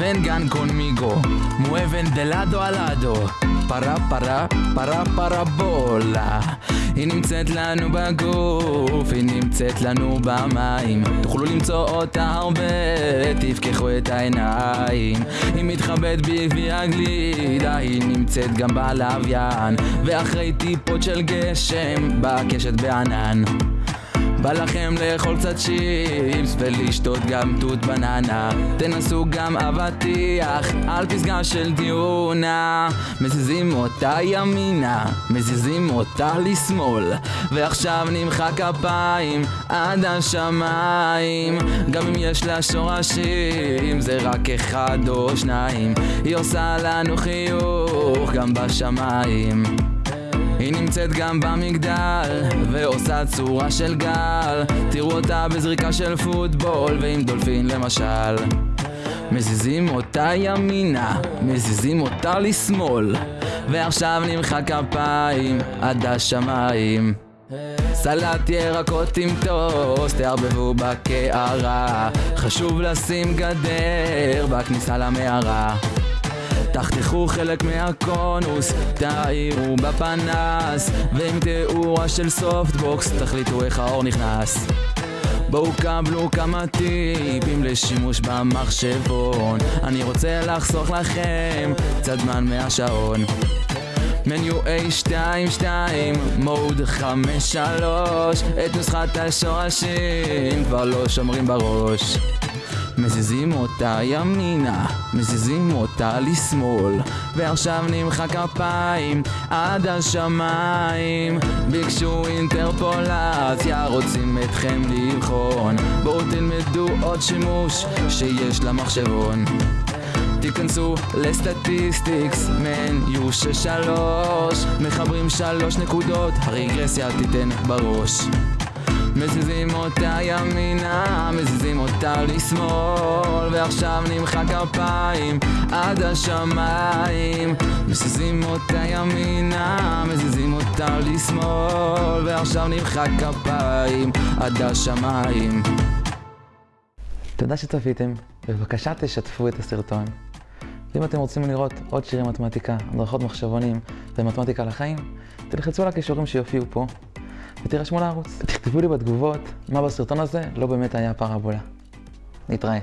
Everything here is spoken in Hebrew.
vengan conmigo, mueven de lado a lado, פרה פרה פרה פרבולה היא נמצאת לנו בגוף, היא נמצאת לנו במים. תוכלו למצוא אותה הרבה, תפקחו את העיניים. היא מתחבאת בעקבי הגלידה, היא נמצאת גם בלוויין. ואחרי טיפות של גשם, בקשת בענן בא לכם לאכול קצת צ'יפס ולשתות גם תות בננה. תנסו גם אבטיח על פסגה של דיונה. מזיזים אותה ימינה, מזיזים אותה לשמאל. ועכשיו נמחא כפיים עד השמיים. גם אם יש לה שורשים זה רק אחד או שניים. היא עושה לנו חיוך גם בשמיים היא נמצאת גם במגדל, ועושה צורה של גל. תראו אותה בזריקה של פוטבול, ועם דולפין למשל. מזיזים אותה ימינה, מזיזים אותה לשמאל. ועכשיו נמחא כפיים עד השמיים. סלט ירקות עם טוסט, תערבבו בקערה. חשוב לשים גדר בכניסה למערה תחתכו חלק מהקונוס, תאירו בפנס ועם תאורה של softbox תחליטו איך האור נכנס. בואו קבלו כמה טיפים לשימוש במחשבון. אני רוצה לחסוך לכם קצת זמן מהשעון. מניו A22, מוד 53 את נוסחת השורשים כבר לא שומרים בראש מזיזים אותה ימינה, מזיזים אותה לשמאל ועכשיו נמחא כפיים עד השמיים. ביקשו אינטרפולציה, רוצים אתכם לבחון. בואו תלמדו עוד שימוש שיש למחשבון. תיכנסו לסטטיסטיקס, מניו ששלוש. מחברים שלוש נקודות, הרגרסיה תיתן בראש מזיזים אותה ימינה, מזיזים אותה לשמאל ועכשיו נמחא כפיים עד השמיים. מזיזים אותה ימינה, מזיזים אותה לשמאל ועכשיו נמחא כפיים עד השמיים. תודה שצפיתם, בבקשה תשתפו את הסרטון. ואם אתם רוצים לראות עוד שירי מתמטיקה, הדרכות מחשבונים ומתמטיקה לחיים, תלחצו על הכישורים שיופיעו פה ותירשמו לערוץ. תכתבו לי בתגובות מה בסרטון הזה לא באמת היה פרבולה. נתראה.